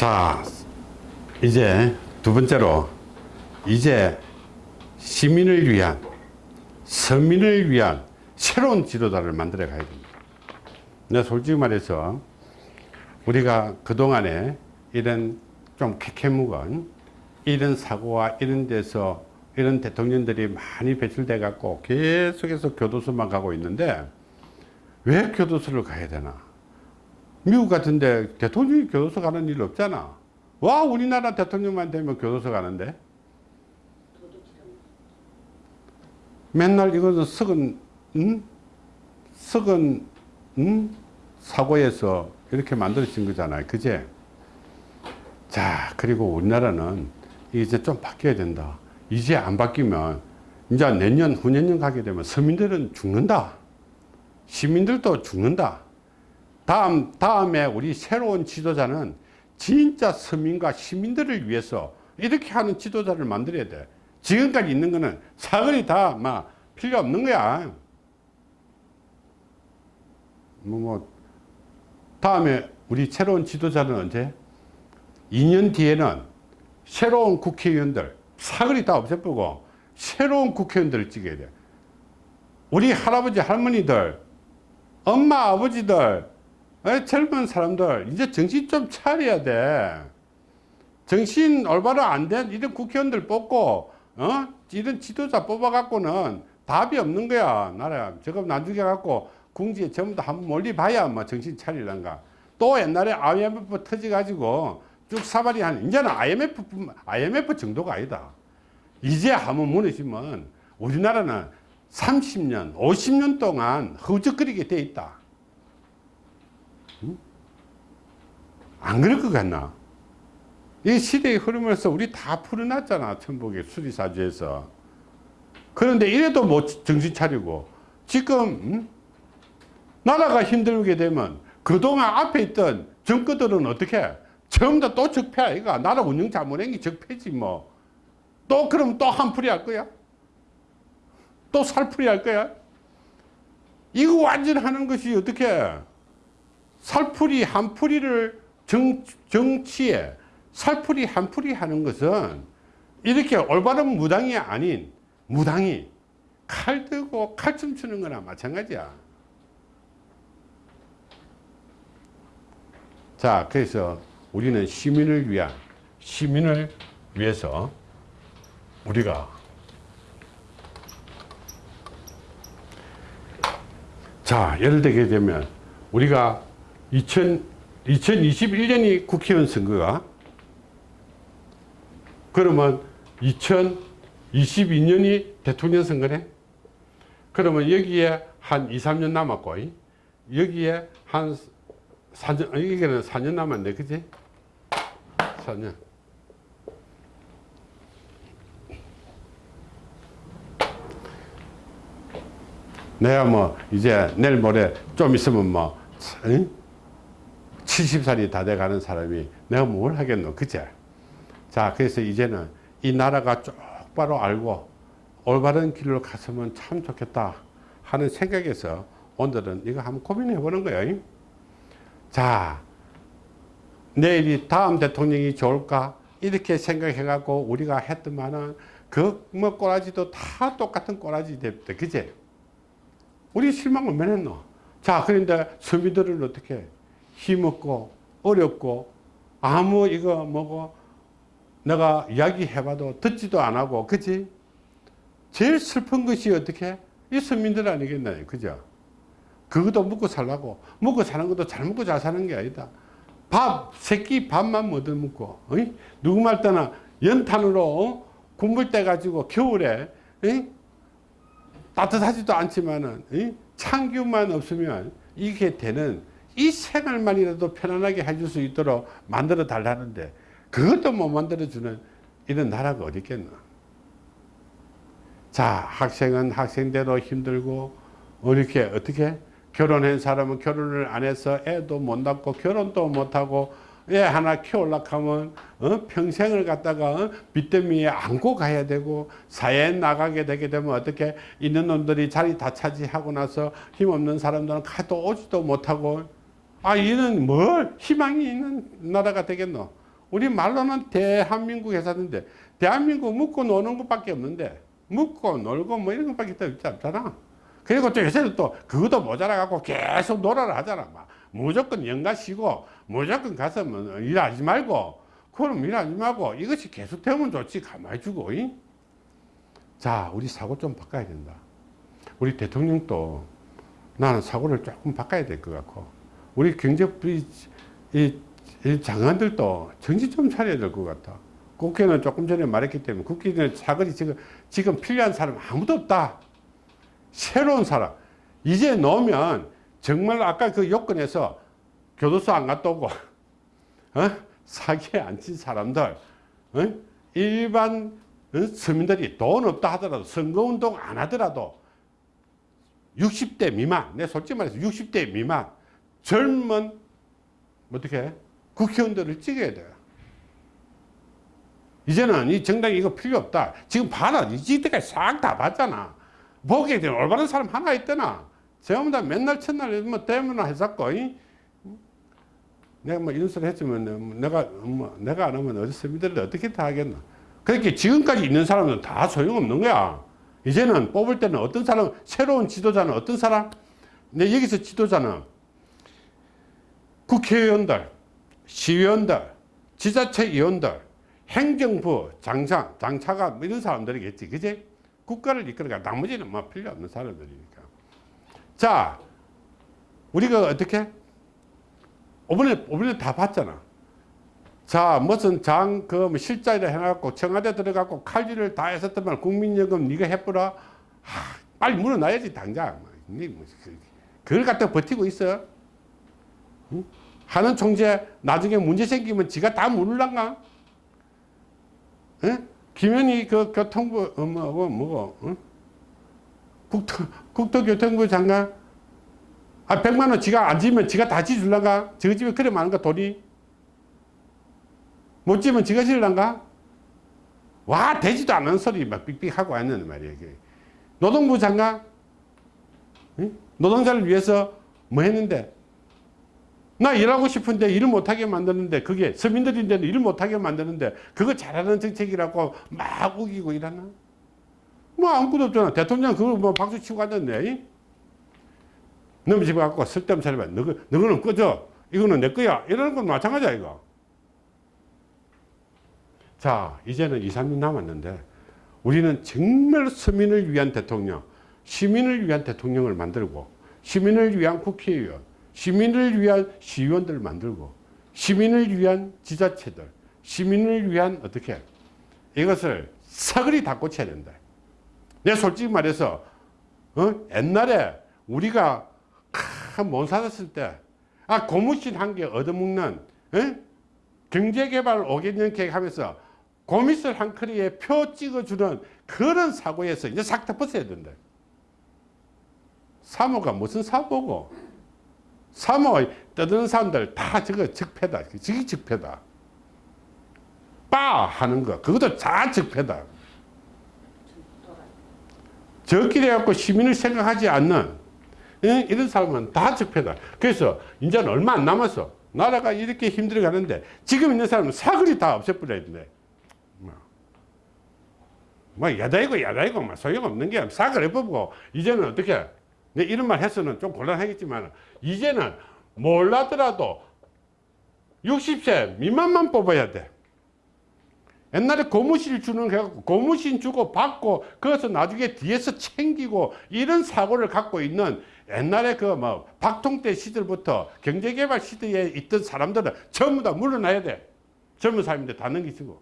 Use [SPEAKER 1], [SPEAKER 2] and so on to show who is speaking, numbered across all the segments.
[SPEAKER 1] 자 이제 두 번째로 이제 시민을 위한 서민을 위한 새로운 지도자를 만들어 가야 됩니다. 내가 솔직히 말해서 우리가 그동안에 이런 좀 캐캐묵은 이런 사고와 이런 데서 이런 대통령들이 많이 배출돼 갖고 계속해서 교도소만 가고 있는데 왜 교도소를 가야 되나 미국 같은데 대통령이 교도소 가는 일 없잖아. 와 우리나라 대통령만 되면 교도소 가는데? 맨날 이것은 썩은 음? 썩은 음? 사고에서 이렇게 만들어진 거잖아요. 그제? 자 그리고 우리나라는 이제 좀 바뀌어야 된다. 이제 안 바뀌면 이제 내년 후년년 가게 되면 서민들은 죽는다. 시민들도 죽는다 다음 다음에 우리 새로운 지도자는 진짜 서민과 시민들을 위해서 이렇게 하는 지도자를 만들어야 돼. 지금까지 있는 거는 사거리 다 막 필요 없는 거야. 뭐, 뭐 다음에 우리 새로운 지도자는 언제? 2년 뒤에는 새로운 국회의원들 사거리 다 없애버리고 새로운 국회의원들을 찍어야 돼. 우리 할아버지 할머니들 엄마 아버지들 젊은 사람들 이제 정신 좀 차려야 돼. 정신 올바로 안 된 이런 국회의원들 뽑고 어? 이런 지도자 뽑아 갖고는 답이 없는 거야 나라 저거 나중에 갖고 궁지에 전부 다 한번 멀리 봐야 뭐 정신 차리란가. 또 옛날에 IMF 터져 가지고 쭉 사발이 한 이제는 IMF IMF 정도가 아니다. 이제 한번 무너지면 우리나라는 30년 50년 동안 허우적거리게 돼 있다 안 그럴 것 같나? 이 시대의 흐름에서 우리 다 풀어놨잖아 천복의 수리사주에서. 그런데 이래도 못 정신 차리고 지금 응? 나라가 힘들게 되면 그동안 앞에 있던 정권들은 어떻게? 전부 다 또 적폐 아이가 나라 운영 잘못한 게 적폐지 뭐. 또 그럼 또 한풀이 할 거야? 또 살풀이 할 거야? 이거 완전 하는 것이 어떻게? 살풀이 한풀이를 정, 정치에 살풀이 한풀이 하는 것은 이렇게 올바른 무당이 아닌 무당이 칼 들고 칼춤 추는 거나 마찬가지야. 자 그래서 우리는 시민을 위한 시민을 위해서 우리가 자 예를 들게 되면 우리가 2000, 2021년이 국회의원 선거가. 그러면 2022년이 대통령 선거네. 그러면 여기에 한 2, 3년 남았고 여기에 한 4년, 여기는 4년 남았네. 그지? 4년. 내가 뭐 이제 내일 모레 좀 있으면 뭐 70살이 다 돼가는 사람이 내가 뭘 하겠노 그제? 자 그래서 이제는 이 나라가 똑바로 알고 올바른 길로 갔으면 참 좋겠다 하는 생각에서 오늘은 이거 한번 고민해 보는 거예요. 자 내일이 다음 대통령이 좋을까? 이렇게 생각해 갖고 우리가 했더만은 그뭐 꼬라지도 다 똑같은 꼬라지 됐다 그제? 우리 실망 얼마나 했노? 자 그런데 서민들은 어떻게 힘없고 어렵고 아무 이거 뭐고 내가 이야기해봐도 듣지도 안 하고 그치 제일 슬픈 것이 어떻게 이 서민들 아니겠나요 그죠 그것도 먹고 살라고 먹고 사는 것도 잘 먹고 잘 사는 게 아니다 밥 새끼 밥만 못 먹고 어이? 누구 말 때나 연탄으로 어? 군불 때 가지고 겨울에 어이? 따뜻하지도 않지만은 어이? 창규만 없으면 이게 되는 이 생활만이라도 편안하게 해줄 수 있도록 만들어 달라는데 그것도 못 만들어 주는 이런 나라가 어디 있겠나 자 학생은 학생대로 힘들고 이렇게 어떻게 결혼한 사람은 결혼을 안 해서 애도 못 낳고 결혼도 못하고 애 하나 키우려고 하면 어? 평생을 갖다가 어? 빚더미에 안고 가야 되고 사회에 나가게 되게 되면 어떻게 있는 놈들이 자리 다 차지하고 나서 힘없는 사람들은 가도 오지도 못하고 아 이는 뭘 희망이 있는 나라가 되겠노? 우리 말로는 대한민국 회사인데 대한민국 묻고 노는 것밖에 없는데 묻고 놀고 뭐 이런 것밖에 않잖아. 그리고 또 요새는 또 그것도 모자라 갖고 계속 놀아라 하잖아. 막 무조건 연가 쉬고 무조건 가서 뭐 일하지 말고 그럼 일하지 말고 이것이 계속 되면 좋지. 가만히 두고 이? 자 우리 사고 좀 바꿔야 된다. 우리 대통령도 나는 사고를 조금 바꿔야 될 것 같고 우리 경제 이, 이, 이 장관들도 정신 좀 차려야 될 것 같아 국회는 조금 전에 말했기 때문에 국회는 사거리 지금 지금 필요한 사람 아무도 없다 새로운 사람 이제 넣으면 정말 아까 그 요건에서 교도소 안 갔다 오고 어? 사기에 안 친 사람들 어? 일반 어? 서민들이 돈 없다 하더라도 선거운동 안 하더라도 60대 미만 내 솔직히 말해서 60대 미만 젊은 어떻게 국회의원들을 찍어야 돼요. 이제는 이 정당이 이거 필요 없다. 지금 봐라. 이때까지 싹 다 봤잖아. 보기에 되면 올바른 사람 하나 있더나. 전부 다 맨날 첫날 뭐 때문에 이? 내가 뭐 이런 소리 했으면 내가 뭐 내가 안 하면 어디 서민들이 어떻게 다 하겠나? 그렇게 지금까지 있는 사람은 다 소용없는 거야. 이제는 뽑을 때는 어떤 사람 새로운 지도자는 어떤 사람? 내 여기서 지도자는 국회의원들 시의원들 지자체 의원들 행정부 장차 장차가 뭐 이런 사람들이겠지 그제 국가를 이끌어가 나머지는 뭐 필요 없는 사람들이니까. 자 우리가 어떻게? 이번에 이번에 다 봤잖아. 자 무슨 장그 실자를 해갖고 청와대 들어갖고 칼질을 다 했었더만 국민연금 네가 해보라. 하, 빨리 물어놔야지 당장. 뭐, 그걸 갖다 버티고 있어. 응? 하는 총재 나중에 문제 생기면 지가 다 물을란가 응? 김현희 그 교통부 어, 뭐, 뭐, 뭐, 응? 국토, 국토교통부 장관 아 100만원 지가 안 지면 지가 다 지줄란가 저 집에 그래 많은가 돈이 못 지면 지가 질란가? 와 되지도 않은 소리 막 삑삑하고 했는 말이에요. 노동부 장관 응? 노동자를 위해서 뭐 했는데 나 일하고 싶은데 일을 못하게 만드는데 그게 서민들인데도 일을 못하게 만드는데 그거 잘하는 정책이라고 막 우기고 이러나? 뭐 아무것도 없잖아. 대통령 그걸 뭐 박수 치고 앉았네. 너무 집에 갖고 쓸데없는 봐. 너거, 너거는 꺼져. 이거는 내 거야. 이러는 건 마찬가지야 이거. 자 이제는 2, 3년 남았는데 우리는 정말 서민을 위한 대통령 시민을 위한 대통령을 만들고 시민을 위한 국회의원 시민을 위한 시의원들을 만들고 시민을 위한 지자체들 시민을 위한 어떻게 이것을 사거리 다 고쳐야 된다 내 솔직히 말해서 어? 옛날에 우리가 못 살았을 때 아 고무신 한 개 얻어먹는 어? 경제개발 5개년 계획 하면서 고미술 한 커리에 표 찍어주는 그런 사고에서 이제 싹다 벗어야 된다. 사모가 무슨 사모고 사모 떠드는 사람들 다 저거 적폐다. 저게 적폐다. 빠 하는 거 그것도 다 적폐다. 저끼리 갖고 시민을 생각하지 않는 이런 사람은 다 적폐다. 그래서 이제는 얼마 안 남았어. 나라가 이렇게 힘들어 가는데 지금 있는 사람은 사거리 다 없애버려야 돼. 뭐 야다이고 야다이고 뭐 소용없는 게 사과를 해보고 이제는 어떻게 내 이런 말 해서는 좀 곤란하겠지만 이제는 몰라더라도 60세 미만만 뽑아야 돼. 옛날에 고무실 주는 거 해갖고 고무신 주고 받고 그래서 나중에 뒤에서 챙기고 이런 사고를 갖고 있는 옛날에 그 뭐 박통대 시절부터 경제개발 시대에 있던 사람들은 전부 다 물러나야 돼. 젊은 사람인데 다 넘기시고.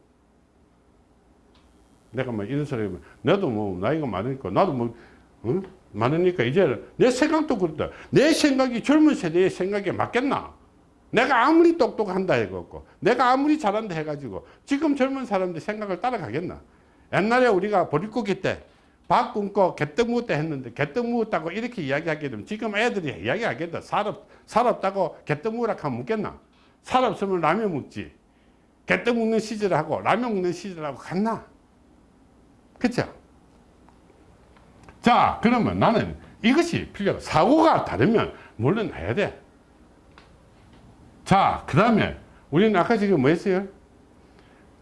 [SPEAKER 1] 내가 뭐 이런 소리 하면 나도 뭐 나이가 많으니까 나도 뭐 어? 많으니까 이제 내 생각도 그렇다. 내 생각이 젊은 세대의 생각에 맞겠나? 내가 아무리 똑똑한다 해갖고 내가 아무리 잘한다 해가지고 지금 젊은 사람들 생각을 따라가겠나? 옛날에 우리가 보릿고기 때 밥 굶고 개떡 묵었다 했는데 개떡 묵었다고 이렇게 이야기하게 되면 지금 애들이 이야기하겠다. 살, 살 없다고 개떡 묵으라 하면 묻겠나? 살 없으면 라면 먹지. 개떡 먹는 시절하고 라면 먹는 시절하고 같나? 그죠? 자, 그러면 나는 이것이 필요하다. 사고가 다르면 물러나야 돼. 자, 그 다음에 우리는 아까 지금 뭐 했어요?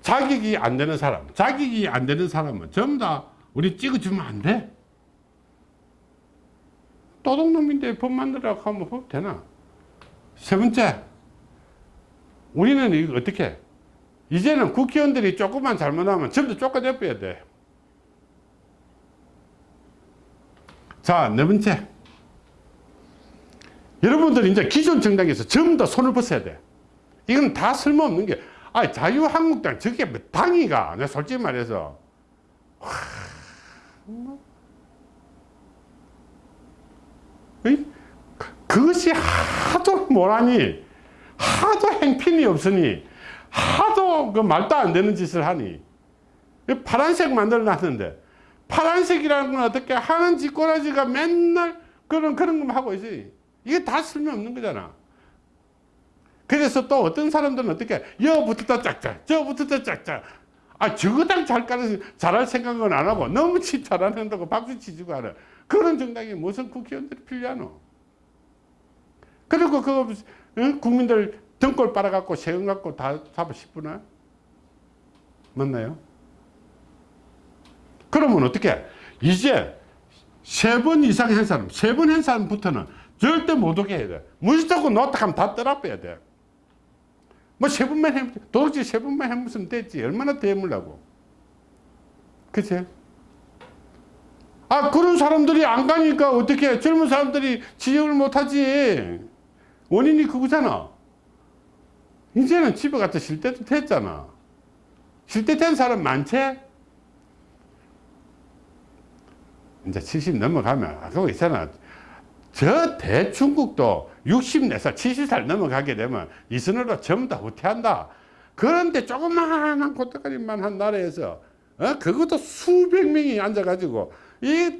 [SPEAKER 1] 자격이 안 되는 사람, 자격이 안 되는 사람은 전부 다 우리 찍어주면 안 돼. 도둑놈인데 법 만들라고 하면 법 되나? 세 번째, 우리는 어떻게 해? 이제는 국회의원들이 조금만 잘못하면 전부 다 쫓아내버려야 돼. 자, 네 번째. 여러분들 이제 기존 정당에서 전부 다 손을 벗어야 돼. 이건 다 쓸모없는 게, 아, 자유한국당, 저게 뭐 당이가, 내가 솔직히 말해서. 와, 이? 그- 그것이 하도 뭐라니, 하도 행핀이 없으니, 하도 그 말도 안 되는 짓을 하니, 이 파란색 만들어 놨는데, 파란색이라는 건 어떻게 하는 짓꼬라지가 맨날 그런, 그런 것만 하고 있어요. 이게 다 쓸모없는 거잖아. 그래서 또 어떤 사람들은 어떻게, 여부터 짝짝, 저부터 짝짝. 아, 저거당 잘 까는, 잘할 생각은 안 하고, 너무 치 잘한다고 박수 치지고 하는 그런 정당이 무슨 국회의원들이 필요하노? 그리고 그거, 응? 국민들 등골 빨아갖고 세금 갖고 다 잡아 싶구나? 맞나요? 그러면 어떻게? 이제 세 번 이상 한 사람, 세번한 사람부터는 절대 못 오게 해야 돼. 무조건 놓다 하면 다 떠나빼야 돼. 뭐 세 번만 해, 도대체 세 번만 해보면 됐지. 얼마나 더 해물라고. 그치? 아, 그런 사람들이 안 가니까 어떻게 젊은 사람들이 지적을 못 하지. 원인이 그거잖아. 이제는 집에 가서 쉴 때도 됐잖아. 쉴 때 된 사람 많지? 이제 70 넘어가면, 아, 그거 있잖아. 저 대중국도 64살, 70살 넘어가게 되면 이선으로 전부 다 후퇴한다. 그런데 조그마한 고떡거리만 한 나라에서, 어? 그것도 수백 명이 앉아가지고, 이,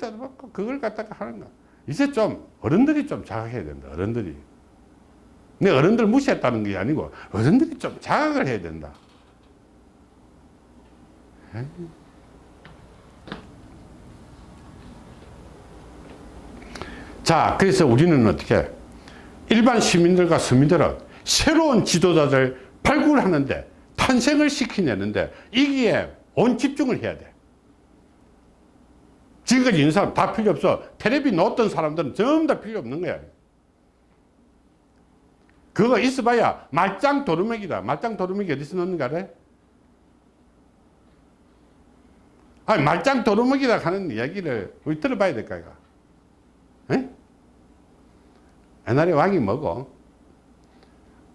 [SPEAKER 1] 그걸 갖다가 하는 거. 이제 좀, 어른들이 좀 자각해야 된다, 어른들이. 내 어른들 무시했다는 게 아니고, 어른들이 좀 자각을 해야 된다. 에이. 자, 그래서 우리는 어떻게 일반 시민들과 서민들은 새로운 지도자들 발굴하는데 탄생을 시키내는데 이기에 온 집중을 해야 돼. 지금까지 있는 사람 다 필요 없어. 텔레비 놓았던 사람들은 전부 다 필요 없는 거야. 그거 있어봐야 말짱 도루묵이다. 말짱 도루묵이 어디서 넣는가 알아? 아니, 말짱 도루묵이다 하는 이야기를 우리 들어봐야 될까, 이거. 에? 옛날에 왕이 뭐고?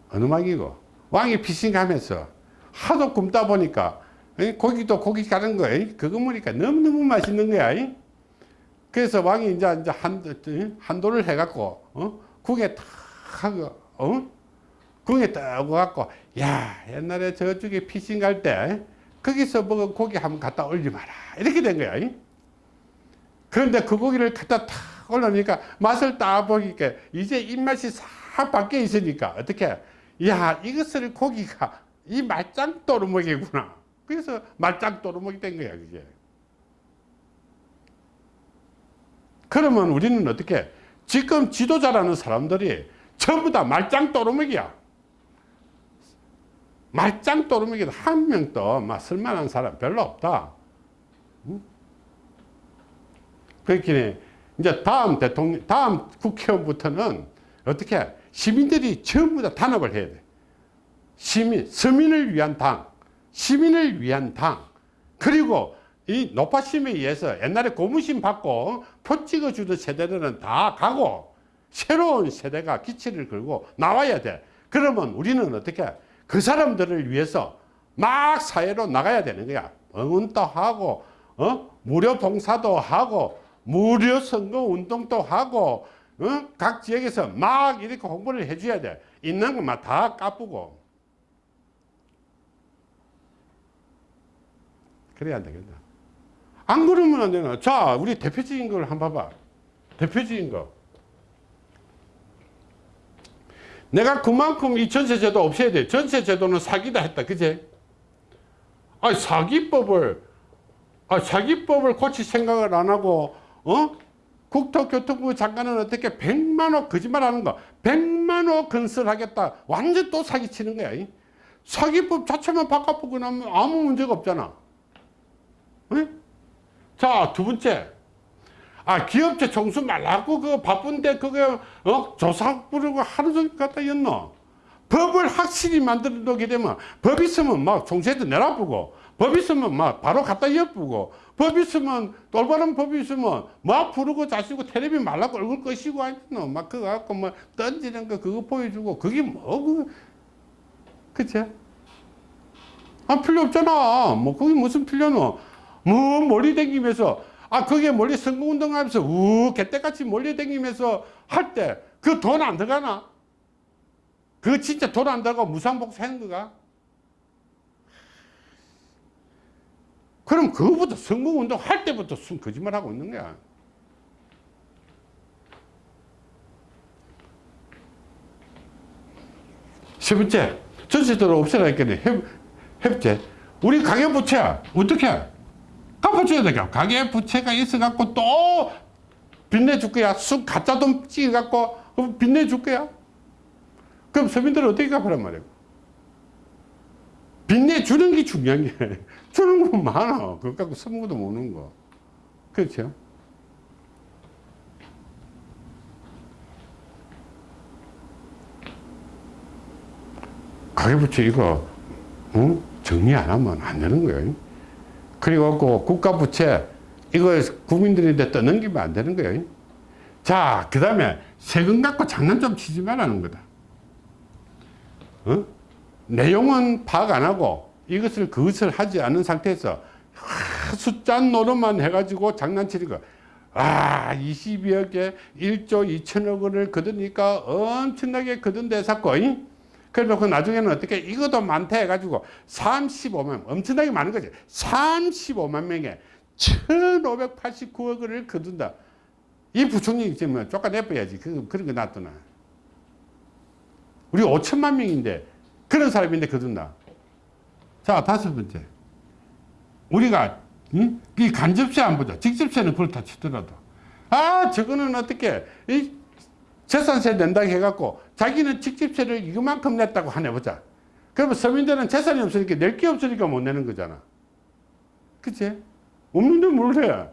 [SPEAKER 1] 어느 왕이고? 왕이 피신 가면서 하도 굶다 보니까 에? 고기도 고기 가는 거, 에? 그거 보니까 너무너무 맛있는 거야. 에? 그래서 왕이 이제, 이제 한, 한도를 해갖고, 어? 국에 탁 하고, 어? 국에 딱 갖고, 야, 옛날에 저쪽에 피신 갈 때, 거기서 먹은 고기 한번 갖다 올리마라. 이렇게 된 거야. 에? 그런데 그 고기를 갖다 탁 올라오니까 맛을 딱 보니까 이제 입맛이 싹 바뀌어 있으니까 어떻게? 야 이것을 고기가 이 말짱 도루묵이구나. 그래서 말짱 도루묵이 된 거야 그게. 그러면 우리는 어떻게? 지금 지도자라는 사람들이 전부 다 말짱 도루묵이야. 말짱 도루묵이다 한 명도 막 쓸만한 사람 별로 없다. 그렇기 이제 다음 대통령, 다음 국회의원부터는 어떻게 시민들이 전부 다 단합을 해야 돼. 시민, 서민을 위한 당, 시민을 위한 당, 그리고 이 노파심에 의해서 옛날에 고무신 받고 표 찍어주던 세대들은 다 가고 새로운 세대가 기치를 걸고 나와야 돼. 그러면 우리는 어떻게 그 사람들을 위해서 막 사회로 나가야 되는 거야. 응원도 하고, 어? 무료 봉사도 하고, 무료 선거 운동도 하고 어? 각 지역에서 막 이렇게 홍보를 해줘야 돼. 있는 것만 다 까쁘고. 그래야 안 되겠다 안 그러면 안 되나? 자 우리 대표적인 걸 한번 봐봐. 대표적인 거. 내가 그만큼 이 전세 제도 없애야 돼. 전세 제도는 사기다 했다. 그제? 아 사기법을 아 사기법을 고칠 생각을 안 하고 어? 국토교통부 장관은 어떻게 100만호 거짓말 하는 거 100만호 건설하겠다 완전 또 사기치는 거야 사기법 자체만 바꿔보고 나면 아무 문제가 없잖아. 응? 자, 두 번째. 아, 기업체 정수 말라고 그 바쁜데 그게 어? 조사 부르고 하루 종일 갖다 였노. 법을 확실히 만들어 놓게 되면 법 있으면 막 총수에도 내라보고 법 있으면 막 바로 갖다 엿보고 법 있으면 돌바른 법이 있으면 막 부르고 자시고 텔레비 말라고 얼굴 꺼시고 하노 막 그거 갖고 뭐 던지는 거 그거 보여주고 그게 뭐 그, 그치? 아 필요 없잖아 뭐 그게 무슨 필요노 뭐 멀리 댕기면서 아 그게 멀리 선거운동 하면서 우 개떼같이 멀리 댕기면서 할 때 그 돈 안 들어가나? 그거 진짜 돈 안 들어가고 무상복수 하는 거가? 그럼 그거부터 선거운동 할 때부터 순 거짓말 하고 있는 거야. 세 번째, 전세도를 없애라니까 협, 협제. 우리 가계부채야. 어떻게? 갚아줘야 되겠 가계부채가 있어갖고 또 빚내줄 거야. 쑥 가짜 돈 찍어갖고 빚내줄 거야. 그럼 서민들은 어떻게 갚으란 말이야? 빚내주는 게 중요한 게 주는 건 많아. 그거 갖고 쓰는 것도 모르는 거. 그렇죠? 가계부채 이거 응? 정리 안 하면 안 되는 거예요. 그리고 그 국가부채 이거 국민들한테 떠넘기면 안 되는 거예요. 자, 그 다음에 세금 갖고 장난 좀 치지 말라는 거다. 어? 내용은 파악 안 하고 이것을 그것을 하지 않은 상태에서 숫자 노릇만 해가지고 장난치는 거. 아, 22억에 1조 2천억 원을 거두니까 엄청나게 거둔데 샀고, 그래놓고 나중에는 어떻게 이것도 많다 해가지고 35만, 엄청나게 많은 거지. 35만 명에 1589억 원을 거둔다. 이 부총리 지금 쫓아내버려야지. 그, 그런 거 놔두나. 우리 5천만 명인데, 그런 사람인데 거둔다. 자, 다섯 번째. 우리가, 응? 이 간접세 안 보자. 직접세는 그렇다 치더라도. 아, 저거는 어떻게, 이 재산세 낸다고 해갖고 자기는 직접세를 이만큼 냈다고 하네 보자. 그러면 서민들은 재산이 없으니까 낼 게 없으니까 못 내는 거잖아. 그치? 없는데 뭘 해?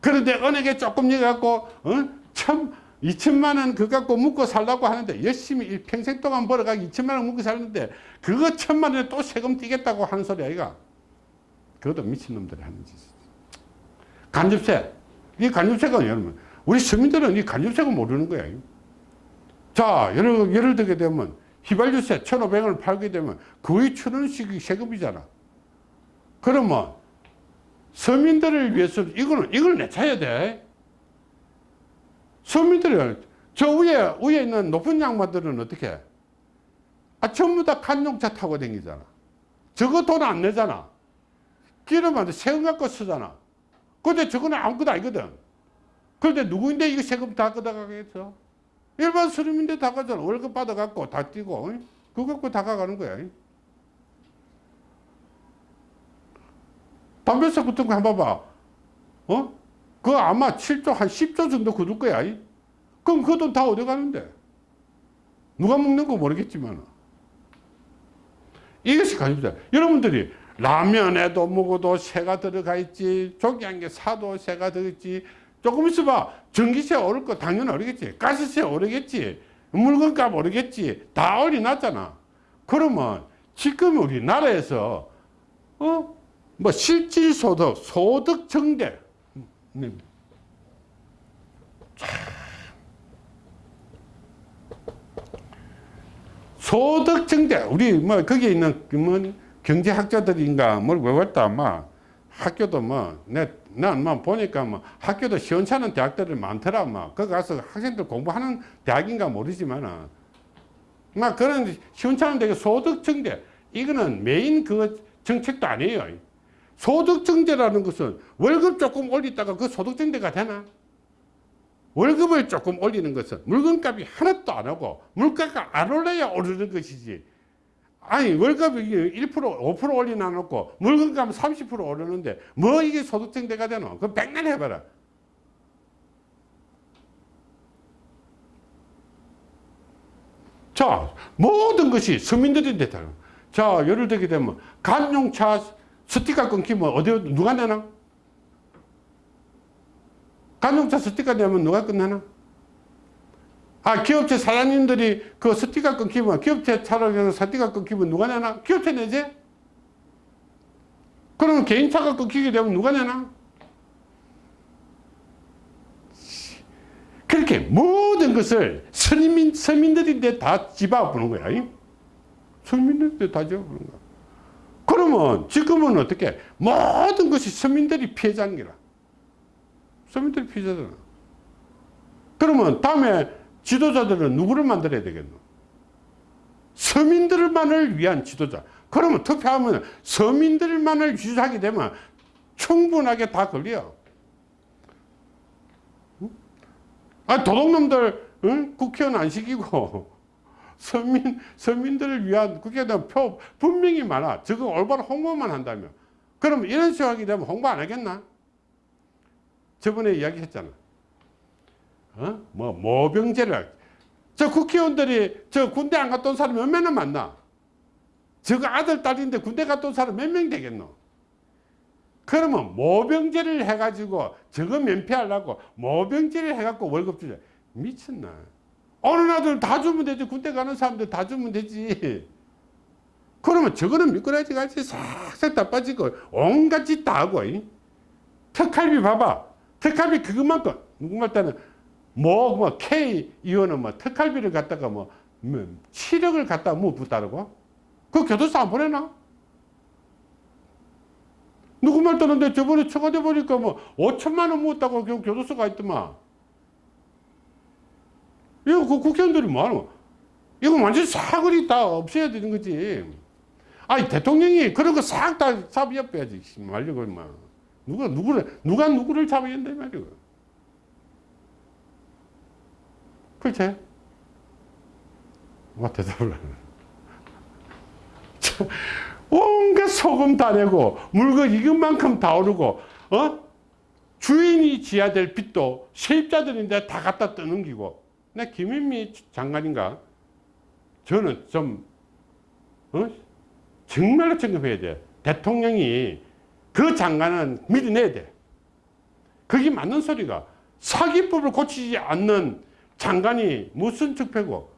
[SPEAKER 1] 그런데 은행에 조금 넣어갖고, 어? 참, 2천만 원 그거 갖고 묵고 살라고 하는데 열심히 평생 동안 벌어가 2천만 원 묵고 살는데 그거 천만 원에 또 세금 띄겠다고 하는 소리 아이가? 그것도 미친놈들이 하는 짓이지. 간접세. 이 간접세가 여러분 우리 시민들은 이 간접세가 모르는 거야 자 예를, 예를 들게 되면 휘발유세 1,500원을 팔게 되면 거의 천 원씩 세금이잖아. 그러면 서민들을 위해서 이거는 이걸 내차야 돼 서민들이 저 위에 위에 있는 높은 양반들은 어떻게 아 전부 다 간용차 타고 다니잖아. 저거 돈 안 내잖아. 기름한테 세금 갖고 쓰잖아. 근데 저거는 아무것도 아니거든. 그런데 누구인데 이거 세금 다 걷어가겠어? 일반 서민인데 다 가잖아. 월급 받아갖고 다 띄고 그거 갖고 다 가가는 거야 담배세 같은 거 한번 봐봐. 어? 그거 아마 7조 한 10조 정도 거둘 거야. 그럼 그 돈 다 어디 가는데? 누가 먹는 거 모르겠지만. 이것이 가입니다. 여러분들이 라면에도 먹어도 새가 들어가 있지, 조기한게 사도 새가 들어있지, 조금 있어봐. 전기세 오를 거 당연히 오르겠지. 가스세 오르겠지. 물건값 오르겠지. 다 올려놨잖아. 그러면 지금 우리나라에서, 어? 뭐 실질소득, 소득 증대, 네. 소득 증대. 우리 뭐 거기에 있는 뭐 경제학자들인가 뭘 외웠다 막 학교도 뭐난뭐 보니까 뭐 학교도 시원찮은 대학들이 많더라 막 거기 가서 학생들 공부하는 대학인가 모르지만은. 막 그런 시원찮은 데가 소득 증대. 이거는 메인 그 정책도 아니에요. 소득증대라는 것은 월급 조금 올리다가 그 소득증대가 되나? 월급을 조금 올리는 것은 물건값이 하나도 안 하고 물가가 안 올라야 오르는 것이지. 아니 월급이 1% 5% 올리나 놓고 물건값 30% 오르는데 뭐 이게 소득증대가 되노? 그 백날 해봐라. 자, 모든 것이 서민들인데 다. 자, 예를 들게 되면 관용차 스티커 끊기면 어디 누가 내나? 관용차 스티커 내면 누가 끝내나? 아, 기업체 사장님들이 그 스티커 끊기면 기업체 차로 스티커 끊기면 누가 내나? 기업체 내지? 그러면 개인차가 끊기게 되면 누가 내나? 그렇게 모든 것을 서민, 서민들인데 다 집어보는 거야. 이? 서민들인데 다 집어보는 거야. 그러면 지금은 어떻게? 모든 것이 서민들이 피해자인 거라. 서민들이 피해자잖아. 그러면 다음에 지도자들은 누구를 만들어야 되겠노? 서민들만을 위한 지도자. 그러면 투표하면 서민들만을 유지하게 되면 충분하게 다 걸려. 아, 도둑놈들, 응? 국회의원 안 시키고, 서민, 서민들을 위한 국회의원 표 분명히 많아. 저거 올바로 홍보만 한다면. 그럼 이런 식으로 하게 되면 홍보 안 하겠나? 저번에 이야기 했잖아. 어? 뭐, 모병제를. 저 국회의원들이 저 군대 안온 사람 몇 명은 만나? 저거 아들, 딸인데 군대 온 사람 몇 명 되겠노? 그러면 모병제를 해가지고 저거 면피하려고 모병제를 해갖고 월급 주자. 미쳤나. 어느 나들 다 주면 되지. 군대 가는 사람들 다 주면 되지. 그러면 저거는 미꾸라지 같이 싹싹 다 빠지고 온갖 짓 다 하고. 이? 특할비 봐봐. 특할비 그것만큼 누구말 때는 뭐, 뭐, K 의원은 뭐 특할비를 갖다가 뭐, 뭐 7억을 갖다 뭐 붙다르고? 그 교도소 안 보내나? 누구 말 떠는데 저번에 청와대 보니까 뭐 5천만 원 묻었다고 교- 교도소가 있더만. 이거 그 국회의원들이 뭐하노? 이거 완전 사거리 다 없애야 되는 거지. 아니, 대통령이 그런 거 싹다 빼야지. 말려고, 막. 누가, 누구를, 누가 누구를 잡아야 된다, 말이야. 그렇지? 와, 대답을. 참, 온갖 소금 다 내고 물건 이것만큼 다 오르고 어? 주인이 지어야 될 빚도 세입자들인데 다 갖다 떠넘기고 내 김인미 장관인가? 저는 좀 어? 정말로 점검해야 돼. 대통령이 그 장관은 밀어내야 돼. 그게 맞는 소리가 사기법을 고치지 않는 장관이 무슨 적폐고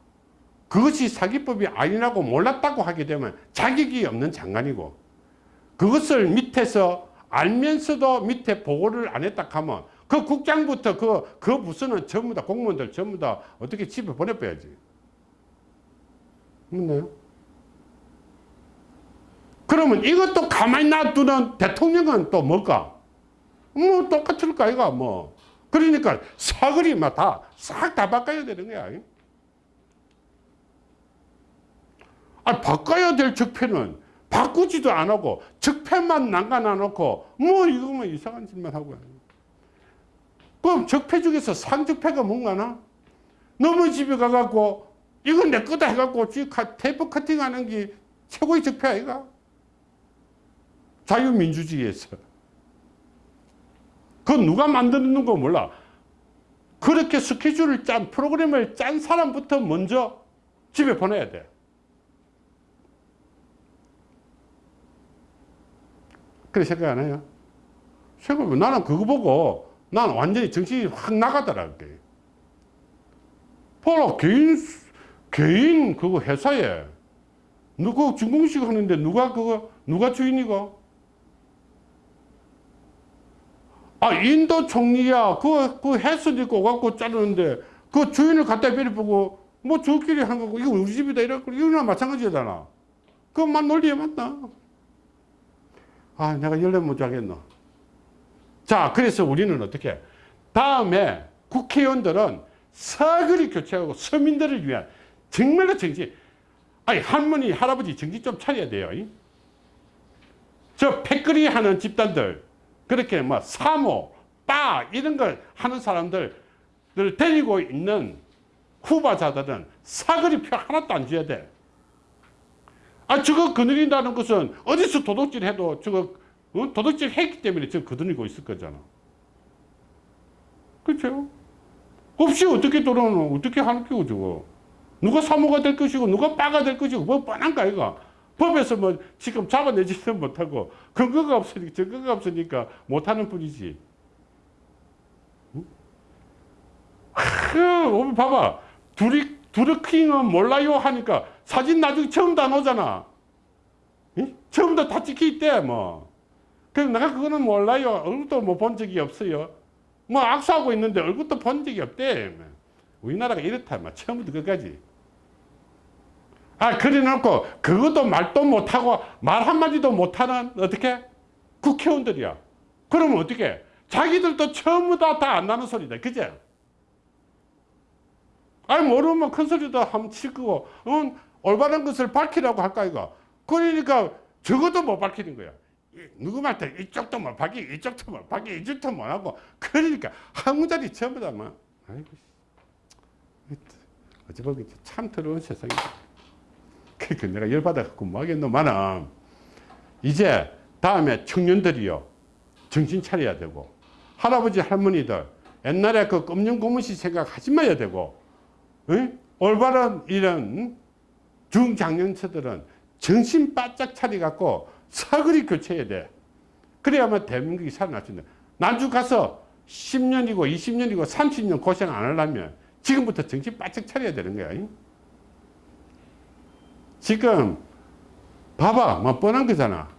[SPEAKER 1] 그것이 사기법이 아니라고 몰랐다고 하게 되면 자격이 없는 장관이고 그것을 밑에서 알면서도 밑에 보고를 안 했다 하면 그 국장부터 그, 그 부서는 전부 다 공무원들 전부 다 어떻게 집에 보내빼야지. 맞나요? 그러면 이것도 가만히 놔두는 대통령은 또 뭘까? 뭐 똑같을 거 아이가 뭐. 그러니까 사거리 막다싹 다 바꿔야 되는 거야. 아, 바꿔야 될 적폐는 바꾸지도 안 하고 적폐만 난간안 놓고 뭐 이거만 이상한 짓만 하고 그럼 적폐 중에서 상적폐가 뭔가나? 너무 집에 가갖고 이건 내 거다 해갖고 테이프 커팅하는 게 최고의 적폐 아이가? 자유민주주의에서 그건 누가 만드는 거 몰라 그렇게 스케줄을 짠 프로그램을 짠 사람부터 먼저 집에 보내야 돼 그래 생각 안 해요? 생각해 나는 그거 보고 나는 완전히 정신이 확 나가더라. 그게. 봐라, 개인, 개인 그거 회사에 누구 준공식 하는데 누가 그거, 누가 주인이고? 아, 인도 총리야. 그, 그 해수도 있고 갖고 자르는데 그 주인을 갖다 베려보고 뭐 저끼리 한 거고 이거 우리 집이다 이러고 이거랑 마찬가지잖아. 그만 논리에 맞나? 아, 내가 열려 못 자겠노. 자, 그래서 우리는 어떻게? 다음에 국회의원들은 사거리 교체하고 서민들을 위한 정말로 정치, 아니, 할머니, 할아버지 정신 좀 차려야 돼요. 저 패거리 하는 집단들, 그렇게 뭐 사모, 빠, 이런 걸 하는 사람들을 데리고 있는 후보자들은 사거리 표 하나도 안 줘야 돼. 아, 저거 거느린다는 것은 어디서 도둑질 해도 저거 어? 도둑질 했기 때문에 지금 거느리고 있을 거잖아. 그렇죠? 없이 어떻게 돌아오노? 어떻게 하는 거고 저거? 누가 사모가 될 것이고 누가 빠가 될 것이고 뭐 뻔한 거 아이가 법에서 뭐 지금 잡아내지는 못하고 근거가 없으니까 증거가 없으니까 못하는 뿐이지 그 봐봐 둘이 두르킹은 몰라요 하니까 사진 나중에 처음 다 나오잖아 이? 처음부터 다 찍혀 있대 뭐 그래서 내가 그거는 몰라요. 얼굴도 뭐본 적이 없어요. 뭐 악수하고 있는데 얼굴도 본 적이 없대. 우리나라가 이렇다. 막 처음부터 끝까지. 아 그래 놓고 그것도 말도 못하고 말 한마디도 못하는 어떻게? 국회의원들이야. 그러면 어떻게? 자기들도 처음부터 다안 나는 소리다. 그제 아니 모르면 큰 소리도 한번 칠 거고. 응, 올바른 것을 밝히라고 할까 이거? 그러니까 적어도 못 밝히는 거야. 이- 누구 말때 이쪽도 못 밝히 이쪽도 못 밝히 이쪽도 못 하고. 그러니까 한 문자리 전부 다 막 아이고 씨. 어찌 보면 참 더러운 세상이다. 그러니까 내가 열받아갖고 뭐 하겠노만은 이제 다음에 청년들이요. 정신 차려야 되고. 할아버지 할머니들 옛날에 그 금년 고무신 생각하지 마야 되고. 응? 올바른 이런 중장년층들은 정신 바짝 차려갖고 사거리 교체해야 돼. 그래야만 대한민국이 살아날 수 있는. 나중 가서 10년이고 20년이고 30년 고생 안 하려면 지금부터 정신 바짝 차려야 되는 거야 응? 지금 봐봐 뭐 뻔한 거잖아.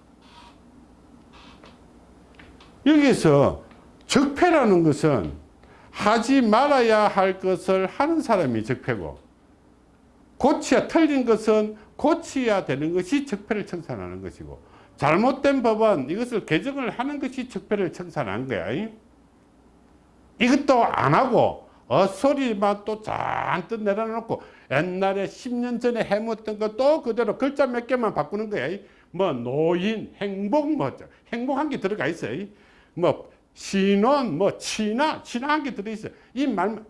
[SPEAKER 1] 여기서 적폐라는 것은 하지 말아야 할 것을 하는 사람이 적폐고 고치야 틀린 것은 고치야 되는 것이 적폐를 청산하는 것이고 잘못된 법은 이것을 개정을 하는 것이 적폐를 청산하는 거야 이것도 안 하고 헛소리만 또 잔뜩 내려놓고 옛날에 10년 전에 해먹었던 거 또 그대로 글자 몇 개만 바꾸는 거야. 뭐 노인, 행복, 뭐 행복한 게 들어가 있어. 뭐 신혼, 뭐 친화, 친화한 게 들어있어. 이 말,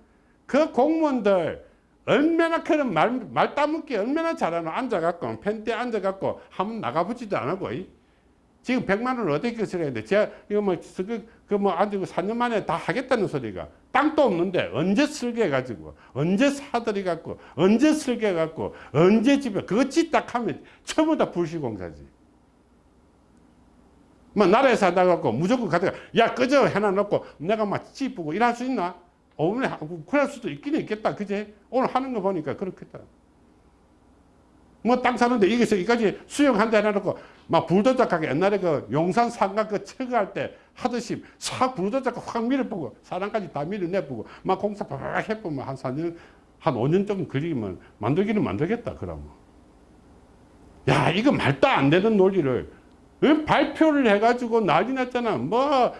[SPEAKER 1] 그 공무원들 얼마나 그런 말, 말 따먹기 얼마나 잘하노. 앉아갖고, 펜대 앉아갖고 한번 나가보지도 안 하고. 이. 지금 100만 원을 어떻게 써야 되는데, 제가 이거 뭐, 그, 그 뭐, 아주 4년 만에 다 하겠다는 소리가 땅도 없는데 언제 설계해가지고, 언제 사들이 갖고, 언제 설계해갖고, 언제 집에, 그거 짓딱 하면 전부 다 불시공사지. 뭐, 나라에 살다갖고 무조건 가다가, 야, 끄져 해놔놓고 내가 막 찌푸고 일할 수 있나? 오늘 그럴 수도 있긴 있겠다. 그제? 오늘 하는 거 보니까 그렇겠다. 뭐 땅 사는데 여기서 여기까지 수영한다 해놓고 막 불도저 가게 옛날에 그 용산 상가 그 철거할 때 하듯이 싹 불도저가 확 밀어보고 사람까지 다 밀어내보고 막 공사 팍 해보면 한 4년 한 5년 정도 걸리면 만들기는 만들겠다 그러면. 야 이거 말도 안 되는 논리를. 왜 발표를 해가지고 난리 났잖아. 뭐한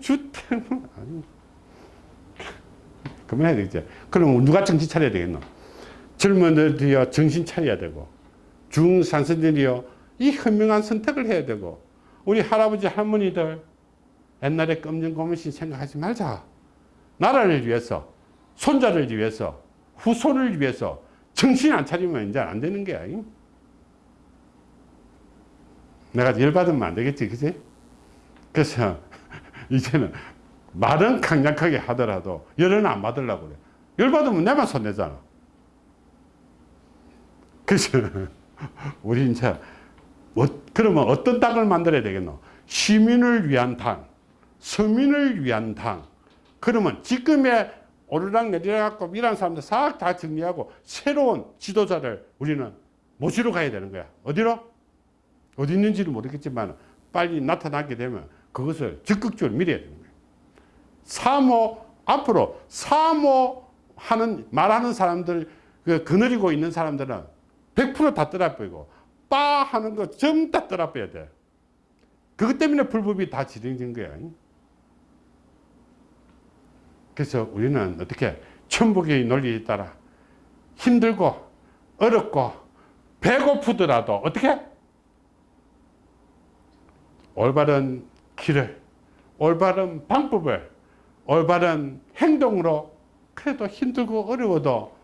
[SPEAKER 1] 주택 아니. 그만해야 되겠지. 그럼 누가 정신 차려야 되겠노 젊은이들이요 정신 차려야 되고 중산층들이요 이 현명한 선택을 해야 되고 우리 할아버지 할머니들 옛날에 검정 고무신 생각하지 말자. 나라를 위해서 손자를 위해서 후손을 위해서 정신 안 차리면 이제 안 되는 거야. 내가 열받으면 안 되겠지 그지? 그래서 이제는 말은 강력하게 하더라도 열은 안 받으려고 그래. 열받으면 내만 손내잖아 그래서 우리 이제 뭐, 그러면 어떤 당을 만들어야 되겠노? 시민을 위한 당, 서민을 위한 당. 그러면 지금의 오르락 내리락 일하는 사람들 싹 다 정리하고 새로운 지도자를 우리는 모시러 가야 되는 거야. 어디로? 어디 있는지는 모르겠지만 빨리 나타나게 되면 그것을 적극적으로 밀어야 되는 거야. 사모, 앞으로 사모하는, 말하는 사람들, 그 거느리고 있는 사람들은 100%다 떠나버리고 빠 하는 거 전부 다 떠나버려야 돼. 그것 때문에 불법이 다 진행된 거야. 그래서 우리는 어떻게 천북의 논리에 따라 힘들고 어렵고 배고프더라도 어떻게 올바른 길을 올바른 방법을 올바른 행동으로 그래도 힘들고 어려워도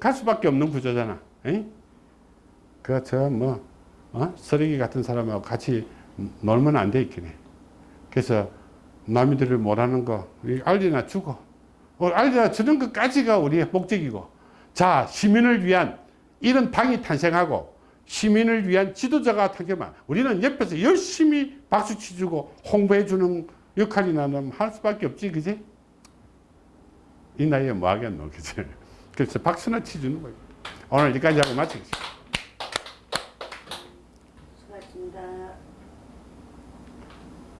[SPEAKER 1] 갈 수밖에 없는 구조잖아. 그저 뭐 어? 쓰레기 같은 사람하고 같이 놀면 안 돼 있긴 해. 그래서 남이들을 못하는 거 알리나 주고 어, 알리나 주는 것까지가 우리의 목적이고 자, 시민을 위한 이런 당이 탄생하고 시민을 위한 지도자가 탄생하면 우리는 옆에서 열심히 박수 치주고 홍보해 주는 역할이 나는 할 수밖에 없지, 그지? 이 나이에 뭐 하겠노, 그지? 그래서 박수나 치주는 거예요. 오늘 여기까지 하고 마치겠습니다.